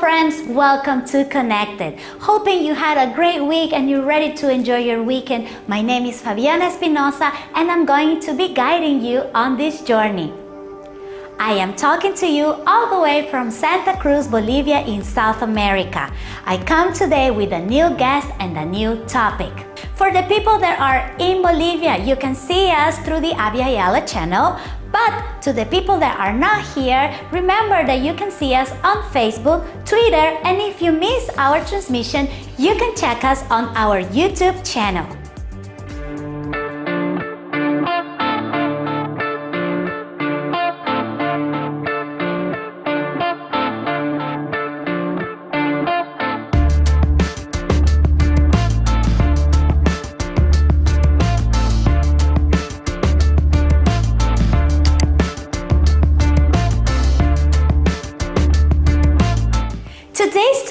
friends, welcome to Connected. Hoping you had a great week and you're ready to enjoy your weekend. My name is Fabiana Espinosa and I'm going to be guiding you on this journey. I am talking to you all the way from Santa Cruz, Bolivia in South America. I come today with a new guest and a new topic. For the people that are in Bolivia, you can see us through the Abya channel, but to the people that are not here, remember that you can see us on Facebook, Twitter, and if you miss our transmission, you can check us on our YouTube channel.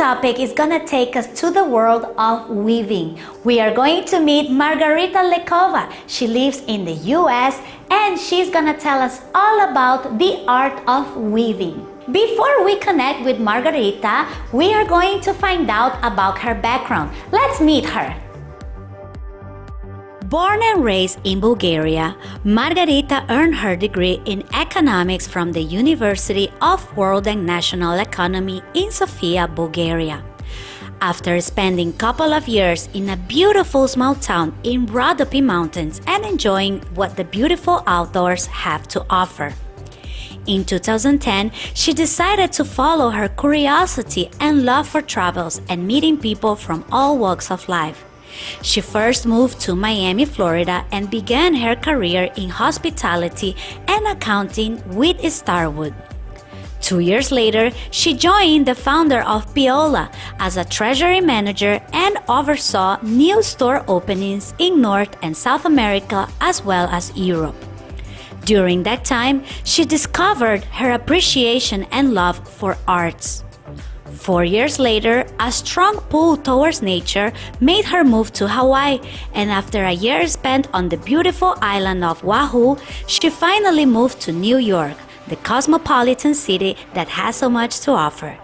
Topic is gonna take us to the world of weaving. We are going to meet Margarita Lekova. She lives in the US and she's gonna tell us all about the art of weaving. Before we connect with Margarita, we are going to find out about her background. Let's meet her. Born and raised in Bulgaria, Margarita earned her degree in economics from the University of World and National Economy in Sofia, Bulgaria. After spending a couple of years in a beautiful small town in Rhodope Mountains and enjoying what the beautiful outdoors have to offer. In 2010, she decided to follow her curiosity and love for travels and meeting people from all walks of life. She first moved to Miami, Florida and began her career in hospitality and accounting with Starwood. Two years later, she joined the founder of Piola as a treasury manager and oversaw new store openings in North and South America as well as Europe. During that time, she discovered her appreciation and love for arts. Four years later, a strong pull towards nature made her move to Hawaii, and after a year spent on the beautiful island of Oahu, she finally moved to New York, the cosmopolitan city that has so much to offer.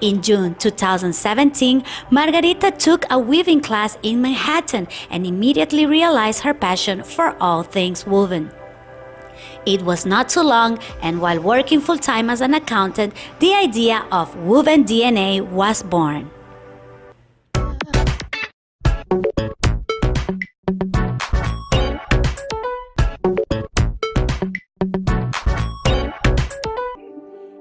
In June 2017, Margarita took a weaving class in Manhattan and immediately realized her passion for all things woven. It was not too long, and while working full time as an accountant, the idea of Woven DNA was born.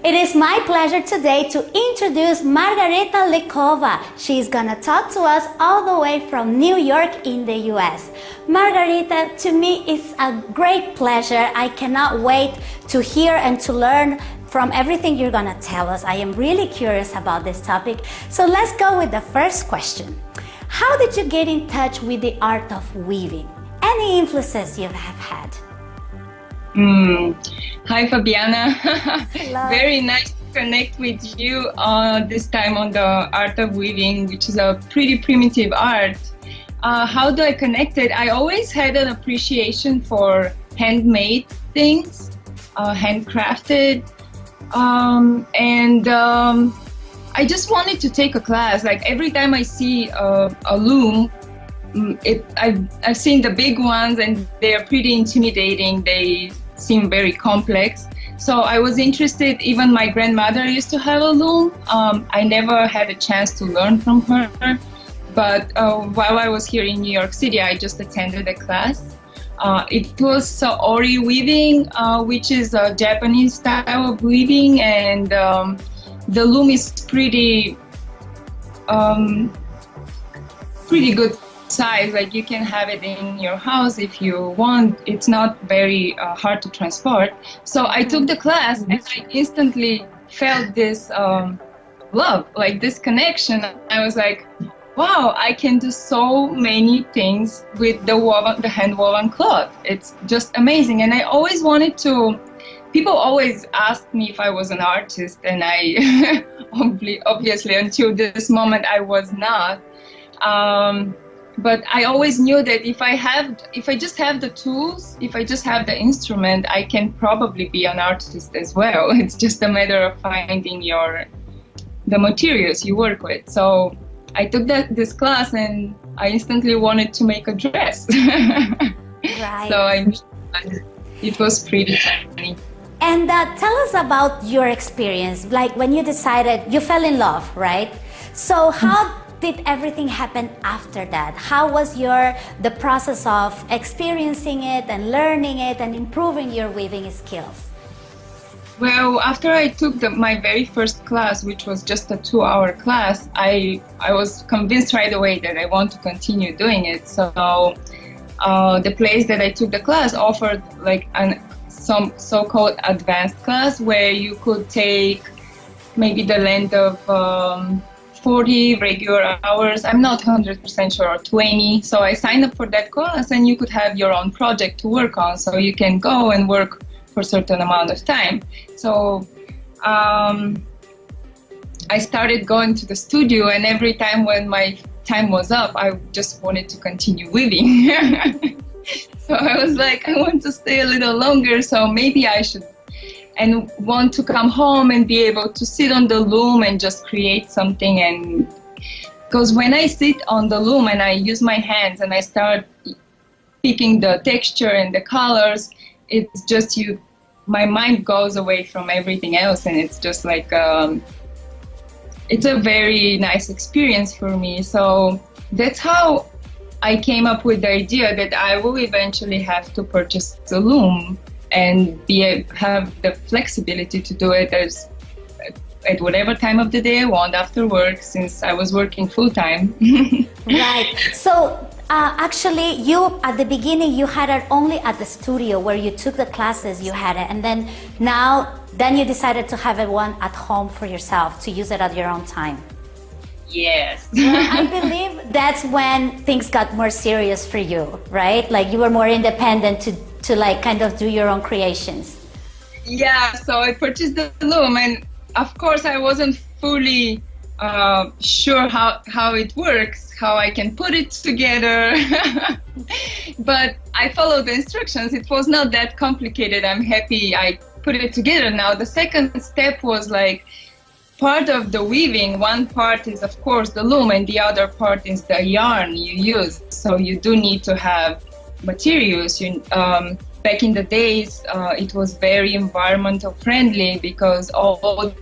It is my pleasure today to introduce Margarita Lekova. She's gonna talk to us all the way from New York in the US. Margarita, to me it's a great pleasure. I cannot wait to hear and to learn from everything you're gonna tell us. I am really curious about this topic. So let's go with the first question. How did you get in touch with the art of weaving? Any influences you have had? Mm. Hi, Fabiana. Very nice to connect with you uh, this time on the art of weaving, which is a pretty primitive art. Uh, how do I connect it? I always had an appreciation for handmade things, uh, handcrafted, um, and um, I just wanted to take a class. Like every time I see a, a loom, mm, it, I've, I've seen the big ones and they are pretty intimidating. They seem very complex. So I was interested, even my grandmother used to have a loom. Um, I never had a chance to learn from her. But uh, while I was here in New York City, I just attended a class. Uh, it was uh, Saori weaving, uh, which is a Japanese style of weaving, and um, the loom is pretty, um, pretty good size like you can have it in your house if you want. It's not very uh, hard to transport. So i took the class and i instantly felt this um, love like this connection. I was like wow i can do so many things with the woven the hand woven cloth. It's just amazing. And i always wanted to people always asked me if i was an artist and i obviously until this moment i was not. Um, but I always knew that if I have, if I just have the tools, if I just have the instrument, I can probably be an artist as well. It's just a matter of finding your the materials you work with. So I took that this class and I instantly wanted to make a dress. right. So I it was pretty funny. And uh, tell us about your experience, like when you decided you fell in love, right? So how did everything happen after that? How was your the process of experiencing it and learning it and improving your weaving skills? Well, after I took the, my very first class, which was just a two-hour class, I I was convinced right away that I want to continue doing it. So uh, the place that I took the class offered like an some so-called advanced class where you could take maybe the length of um, 40 regular hours. I'm not 100% sure, or 20. So I signed up for that course, and you could have your own project to work on. So you can go and work for a certain amount of time. So um, I started going to the studio and every time when my time was up, I just wanted to continue living. so I was like, I want to stay a little longer, so maybe I should and want to come home and be able to sit on the loom and just create something and because when I sit on the loom and I use my hands and I start picking the texture and the colors, it's just you, my mind goes away from everything else and it's just like, um, it's a very nice experience for me. So that's how I came up with the idea that I will eventually have to purchase the loom and be a, have the flexibility to do it as at whatever time of the day I want after work since I was working full time. right. So uh, actually you at the beginning you had it only at the studio where you took the classes you had it and then now then you decided to have it one at home for yourself to use it at your own time. Yes. well, I believe that's when things got more serious for you, right? Like you were more independent to to like kind of do your own creations? Yeah, so I purchased the loom, and of course, I wasn't fully uh, sure how, how it works, how I can put it together. but I followed the instructions. It was not that complicated. I'm happy I put it together now. The second step was like part of the weaving. One part is, of course, the loom, and the other part is the yarn you use. So you do need to have materials. You, um, back in the days, uh, it was very environmental friendly because all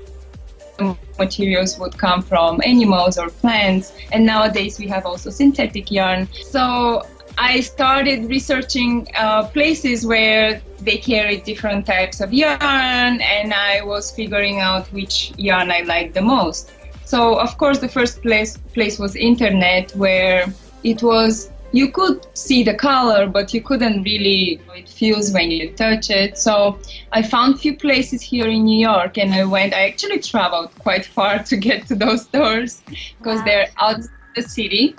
materials would come from animals or plants. And nowadays we have also synthetic yarn. So I started researching uh, places where they carry different types of yarn, and I was figuring out which yarn I liked the most. So of course the first place place was internet, where it was you could see the color, but you couldn't really it feels when you touch it. So I found few places here in New York, and I went. I actually traveled quite far to get to those stores because wow. they're out the city.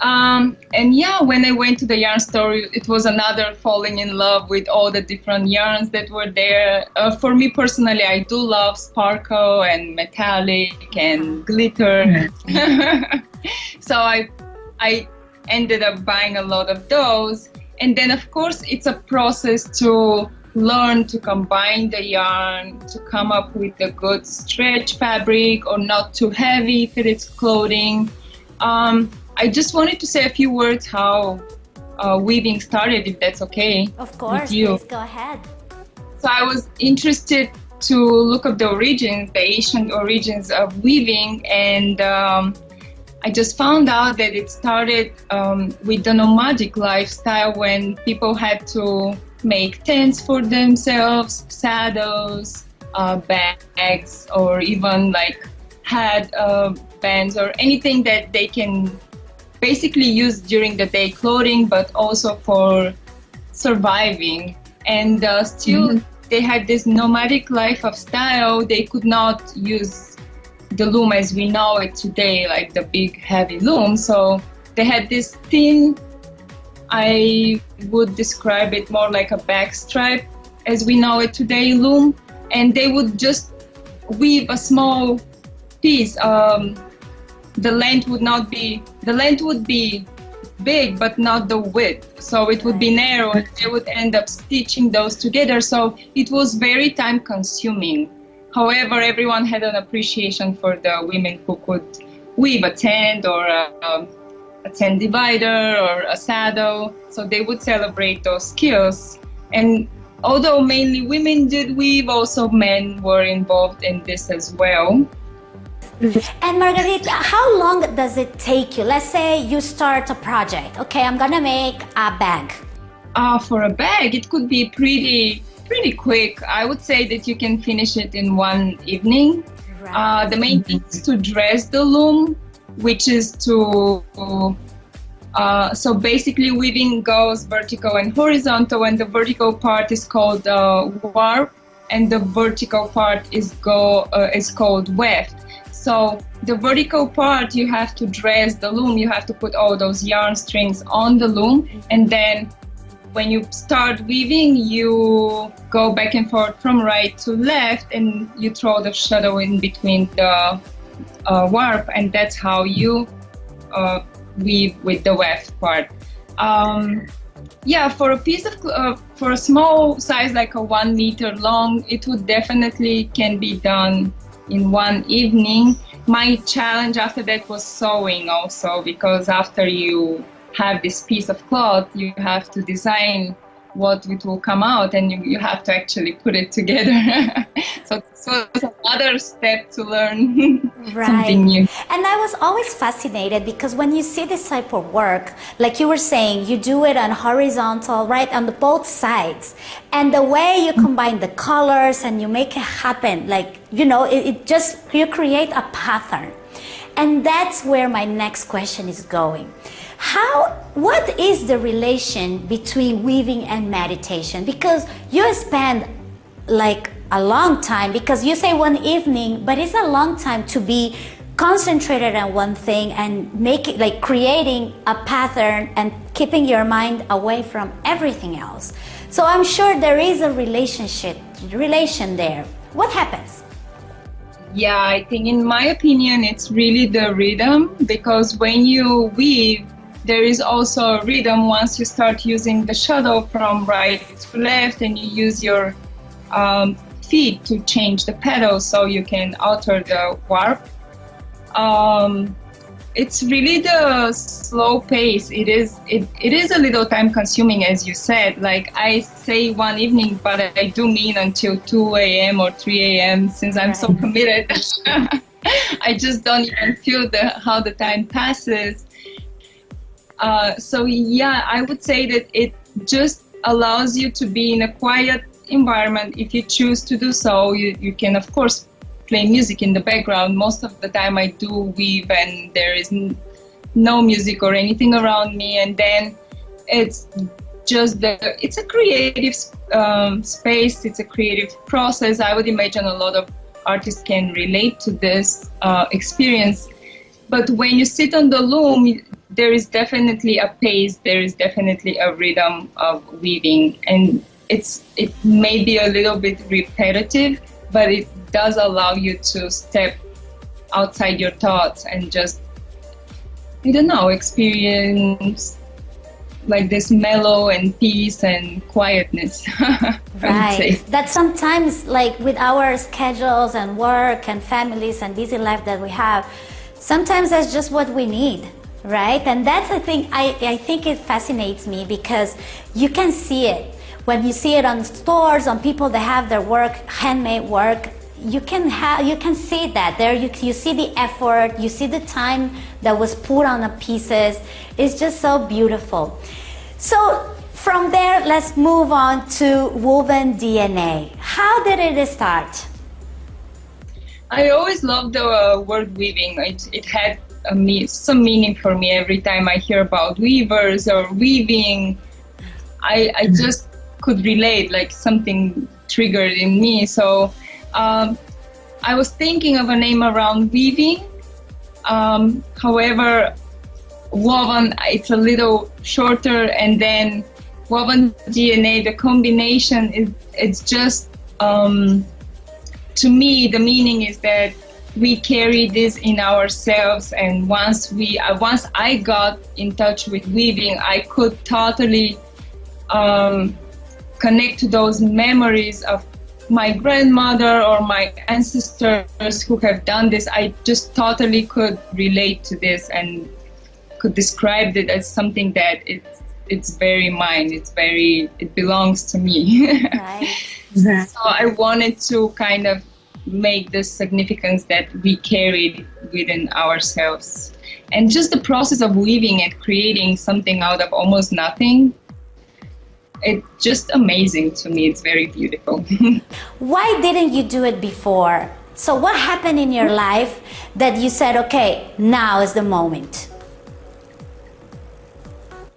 Um, and yeah, when I went to the yarn store, it was another falling in love with all the different yarns that were there. Uh, for me personally, I do love sparkle and metallic and glitter. Mm-hmm. so I, I ended up buying a lot of those. And then, of course, it's a process to learn to combine the yarn to come up with a good stretch fabric or not too heavy for its clothing. Um, I just wanted to say a few words how uh, weaving started, if that's okay. Of course, you. please go ahead. So I was interested to look up the origins, the ancient origins of weaving, and um, I just found out that it started um, with the nomadic lifestyle when people had to make tents for themselves, saddles, uh, bags, or even like had uh, bands or anything that they can basically use during the day clothing, but also for surviving. And uh, still, mm-hmm. they had this nomadic life of style. They could not use the loom as we know it today, like the big heavy loom. So they had this thin, I would describe it more like a backstrap as we know it today loom. And they would just weave a small piece. Um, the length would not be, the length would be big but not the width so it would be narrow and they would end up stitching those together so it was very time consuming However, everyone had an appreciation for the women who could weave a tent or a, a tent divider or a saddle. So they would celebrate those skills. And although mainly women did weave, also men were involved in this as well. And Margarita, how long does it take you? Let's say you start a project. Okay, I'm gonna make a bag. Uh, for a bag, it could be pretty pretty quick. I would say that you can finish it in one evening. Right. Uh, the main thing is to dress the loom, which is to uh, so basically weaving goes vertical and horizontal and the vertical part is called uh, warp and the vertical part is go uh, is called weft so the vertical part you have to dress the loom you have to put all those yarn strings on the loom and then when you start weaving you go back and forth from right to left and you throw the shuttle in between the uh, warp and that's how you uh, weave with the weft part. Um, yeah, for a piece of uh, for a small size like a one meter long, it would definitely can be done in one evening. My challenge after that was sewing also because after you have this piece of cloth, you have to design what it will come out and you, you have to actually put it together. So, so it's another step to learn right. something new. And i was always fascinated because when you see this type of work like you were saying you do it on horizontal right on the both sides. And the way you mm. combine the colors and you make it happen like you know it, it just you create a pattern and that's where my next question is going how, what is the relation between weaving and meditation? Because you spend like a long time, because you say one evening, but it's a long time to be concentrated on one thing and make it like creating a pattern and keeping your mind away from everything else. So I'm sure there is a relationship, relation there. What happens? Yeah, I think in my opinion, it's really the rhythm because when you weave, there is also a rhythm once you start using the shuttle from right to left and you use your um, feet to change the pedal so you can alter the warp. Um, it's really the slow pace. It is it, it is a little time consuming as you said. Like I say one evening, but I do mean until 2 a.m. or 3 a.m. since I'm so committed. I just don't even feel the how the time passes. Uh, so yeah, I would say that it just allows you to be in a quiet environment. If you choose to do so, you, you can of course play music in the background. Most of the time I do weave and there is no music or anything around me. And then it's just the, it's a creative um, space. It's a creative process. I would imagine a lot of artists can relate to this uh, experience. But when you sit on the loom, there is definitely a pace, there is definitely a rhythm of weaving, and it's it may be a little bit repetitive, but it does allow you to step outside your thoughts and just I don't know experience like this mellow and peace and quietness. right. That sometimes like with our schedules and work and families and busy life that we have, sometimes that's just what we need right? And that's the thing I, I think it fascinates me because you can see it. When you see it on stores, on people that have their work, handmade work, you can have you can see that. There you, you see the effort you see the time that was put on the pieces. It's just so beautiful. So from there let's move on to woven dna how did it start? I always loved the uh, word weaving. It, it had me- some meaning for me every time I hear about weavers or weaving. I, I mm-hmm. just could relate, like something triggered in me. So um, I was thinking of a name around weaving. Um, however, woven, it's a little shorter, and then woven DNA, the combination is it's just um, to me the meaning is that we carry this in ourselves and once we uh, once i got in touch with weaving i could totally um, connect to those memories of my grandmother or my ancestors who have done this, I just totally could relate to this and could describe it as something that it's it's very mine. It's very it belongs to me. right. so I wanted to kind of make the significance that we carried within ourselves. And just the process of weaving and creating something out of almost nothing it's just amazing to me. It's very beautiful. Why didn't you do it before? So what happened in your life that you said, okay, now is the moment?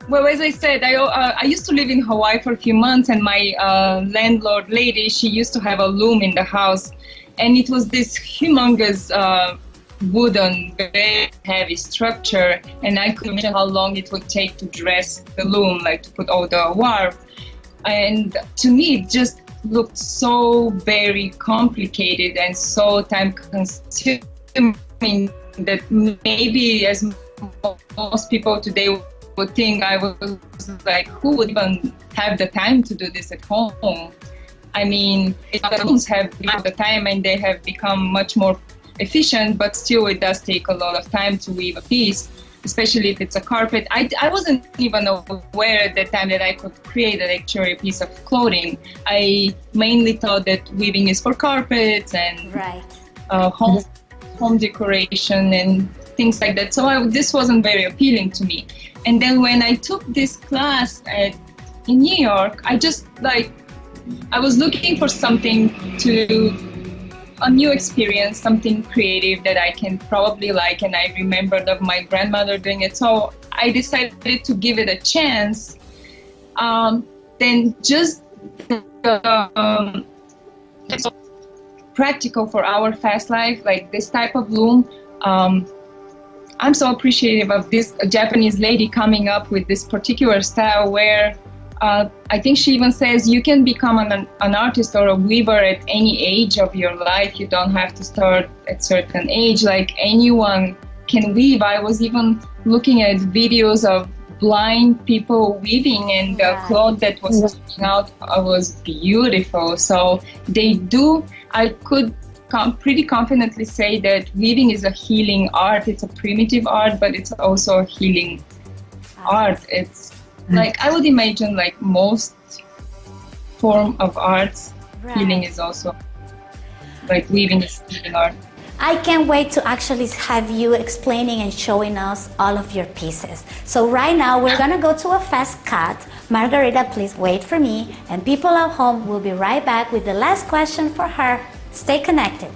Well, as I said, I, uh, I used to live in Hawaii for a few months and my uh, landlord lady, she used to have a loom in the house and it was this humongous uh, wooden, very heavy structure, and I could imagine how long it would take to dress the loom, like to put all the warp. And to me, it just looked so very complicated and so time consuming that maybe as most people today would think I was like, who would even have the time to do this at home? I mean, looms have the time and they have become much more efficient, but still it does take a lot of time to weave a piece, especially if it's a carpet. I, I wasn't even aware at the time that I could create an actual piece of clothing. I mainly thought that weaving is for carpets and right. uh, home, home decoration and things like that. So I, this wasn't very appealing to me. And then when I took this class at, in New York, I just like, I was looking for something to a new experience, something creative that I can probably like. And I remembered of my grandmother doing it. So I decided to give it a chance. Um, then just um, practical for our fast life, like this type of loom. Um, I'm so appreciative of this Japanese lady coming up with this particular style where uh, I think she even says you can become an, an artist or a weaver at any age of your life. You don't have to start at certain age. Like anyone can weave. I was even looking at videos of blind people weaving and the yeah. cloth that was coming out uh, was beautiful. So they do, I could com pretty confidently say that weaving is a healing art. It's a primitive art, but it's also a healing art. It's. Like I would imagine like most form of arts, right. healing is also like weaving is healing art. I can't wait to actually have you explaining and showing us all of your pieces. So right now we're gonna go to a fast cut. Margarita, please wait for me and people at home will be right back with the last question for her. Stay connected.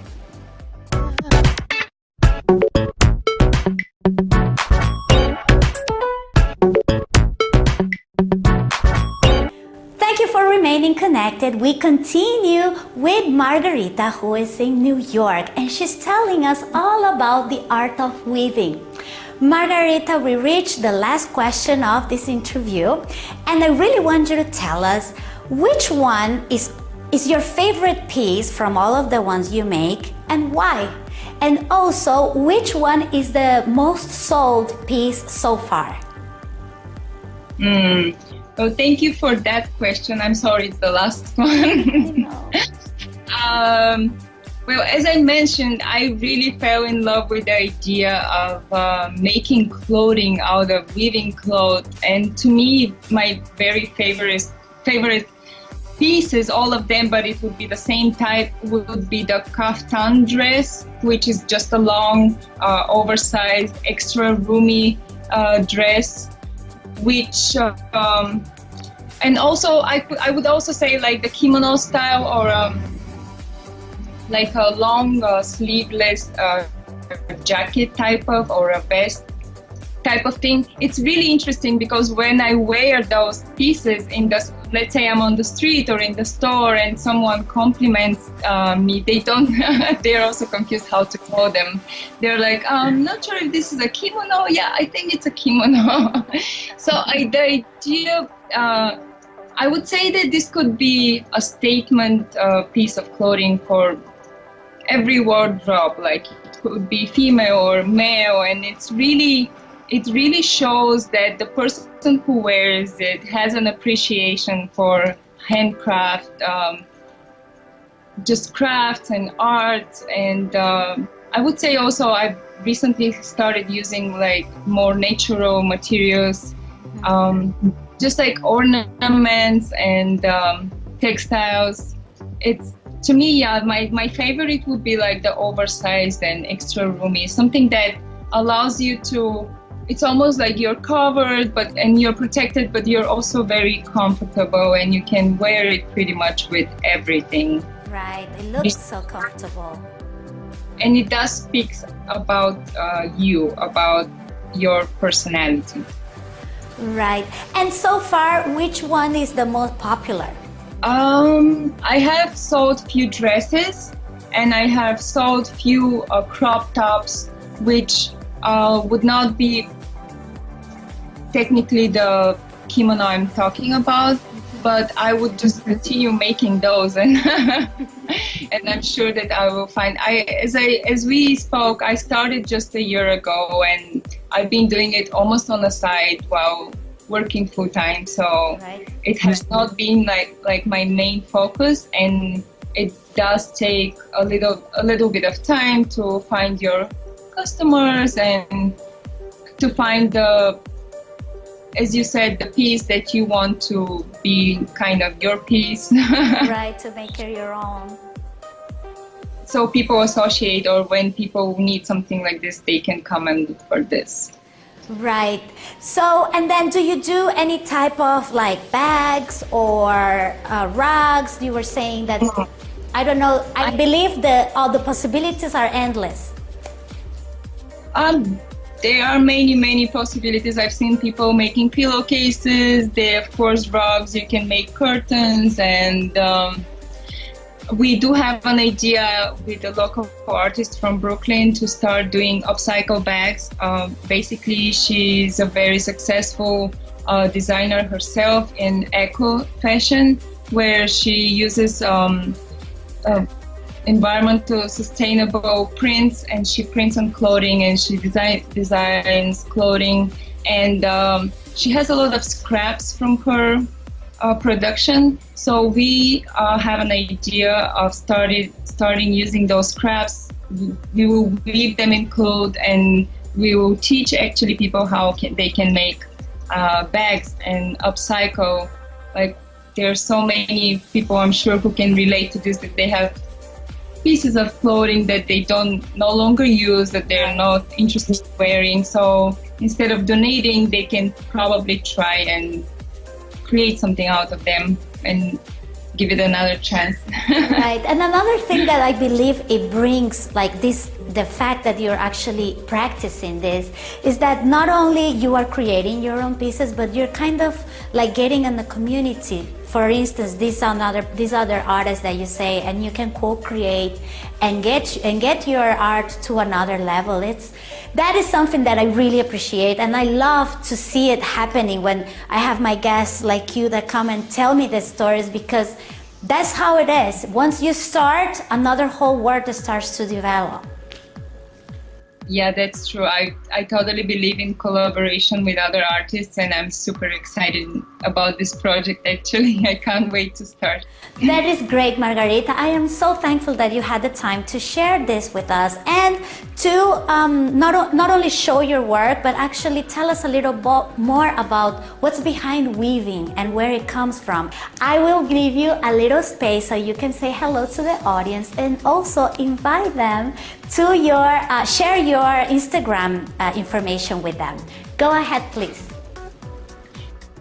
Connected, we continue with Margarita who is in New York and she's telling us all about the art of weaving. Margarita, we reached the last question of this interview and I really want you to tell us which one is, is your favorite piece from all of the ones you make and why? And also, which one is the most sold piece so far? Mm, Oh, thank you for that question. I'm sorry, it's the last one. um, well, as I mentioned, I really fell in love with the idea of uh, making clothing out of weaving cloth. And to me, my very favorite, favorite pieces, all of them, but it would be the same type, would be the kaftan dress, which is just a long, uh, oversized, extra roomy uh, dress which um, and also I I would also say like the kimono style or um, like a long uh, sleeveless uh, jacket type of or a vest type of thing. It's really interesting because when I wear those pieces in the let's say I'm on the street or in the store and someone compliments uh, me, they don't, they're also confused how to call them. They're like, I'm not sure if this is a kimono. Yeah, I think it's a kimono. so I, the idea, uh, I would say that this could be a statement uh, piece of clothing for every wardrobe, like it could be female or male, and it's really it really shows that the person who wears it has an appreciation for handcraft, um, just crafts and art and uh, I would say also I've recently started using like more natural materials, um, just like ornaments and um, textiles. It's to me, yeah, my, my favorite would be like the oversized and extra roomy, something that allows you to it's almost like you're covered but and you're protected but you're also very comfortable and you can wear it pretty much with everything. Right it looks so comfortable. And it does speak about uh, you about your personality. Right and so far which one is the most popular? Um i have sold few dresses and i have sold few uh, crop tops which uh, would not be technically the kimono I'm talking about, but I would just continue making those and and I'm sure that I will find I as I as we spoke I started just a year ago and I've been doing it almost on the side while working full time so right. it has not been like like my main focus and it does take a little a little bit of time to find your customers and to find the as you said, the piece that you want to be kind of your piece. right, to make it your own. So people associate, or when people need something like this, they can come and look for this. Right. So, and then do you do any type of like bags or uh, rugs? You were saying that, I don't know, I believe that all the possibilities are endless. Um, there are many, many possibilities. I've seen people making pillowcases. There, of course, rugs. You can make curtains, and um, we do have an idea with a local artist from Brooklyn to start doing upcycle bags. Uh, basically, she's a very successful uh, designer herself in eco fashion, where she uses um, uh, environmental sustainable prints and she prints on clothing and she design, designs clothing. And um, she has a lot of scraps from her uh, production. So we uh, have an idea of started starting using those scraps. We will weave them in clothes and we will teach actually people how can, they can make uh, bags and upcycle. Like there are so many people i'm sure who can relate to this that they have pieces of clothing that they don't no longer use that they're not interested in wearing. So instead of donating they can probably try and create something out of them and give it another chance. Right. And another thing that i believe it brings like this the fact that you're actually practicing this is that not only you are creating your own pieces but you're kind of like getting in the community. For instance these other these other artists that you say and you can co-create and get and get your art to another level. It's that is something that i really appreciate and i love to see it happening when i have my guests like you that come and tell me the stories because that's how it is. Once you start another whole world starts to develop yeah, that's true. I, I totally believe in collaboration with other artists, and I'm super excited about this project actually. I can't wait to start. That is great, Margarita. I am so thankful that you had the time to share this with us and to um, not, not only show your work, but actually tell us a little more about what's behind weaving and where it comes from. I will give you a little space so you can say hello to the audience and also invite them to your, uh, share your Instagram uh, information with them. Go ahead, please.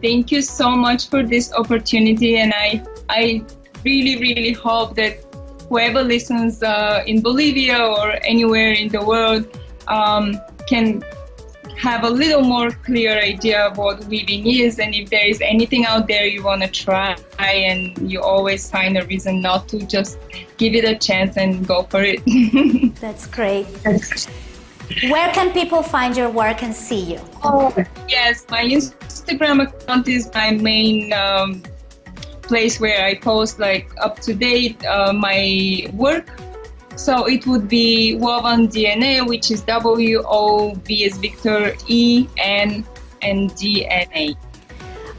Thank you so much for this opportunity and I, I really, really hope that whoever listens uh, in Bolivia or anywhere in the world um, can have a little more clear idea of what weaving is and if there is anything out there you want to try and you always find a reason not to just give it a chance and go for it. That's great. Where can people find your work and see you? Oh yes my instagram account is my main um, place where i post like up to date uh, my work so it would be woven DNA, which is W O V as Victor E N and DNA.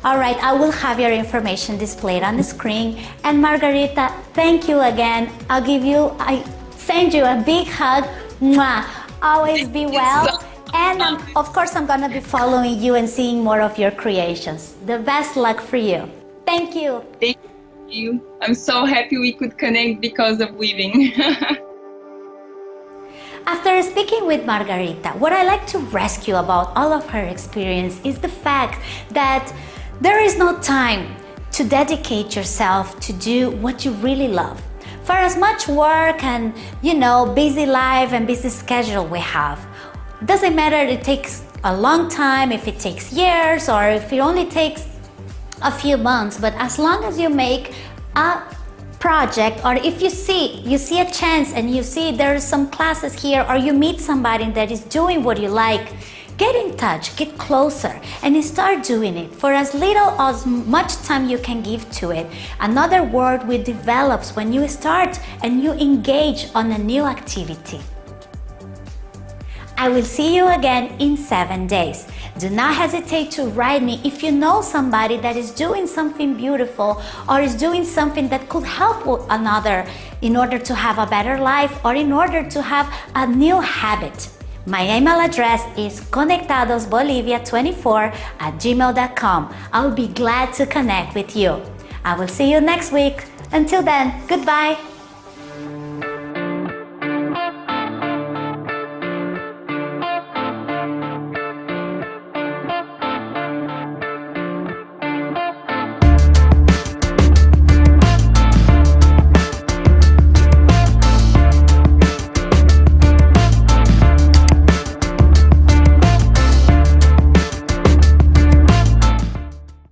All right, I will have your information displayed on the screen. And Margarita, thank you again. I'll give you, I send you a big hug. Mwah. Always be well. And um, of course, I'm going to be following you and seeing more of your creations. The best luck for you. Thank you. Thank you. I'm so happy we could connect because of weaving. After speaking with Margarita, what I like to rescue about all of her experience is the fact that there is no time to dedicate yourself to do what you really love. For as much work and, you know, busy life and busy schedule we have, doesn't matter it takes a long time, if it takes years or if it only takes a few months, but as long as you make a project or if you see you see a chance and you see there are some classes here or you meet somebody that is doing what you like get in touch get closer and start doing it. For as little as much time you can give to it another word will develops when you start and you engage on a new activity I will see you again in seven days. Do not hesitate to write me if you know somebody that is doing something beautiful or is doing something that could help another in order to have a better life or in order to have a new habit. My email address is conectadosbolivia24 at gmail.com. I will be glad to connect with you. I will see you next week. Until then, goodbye.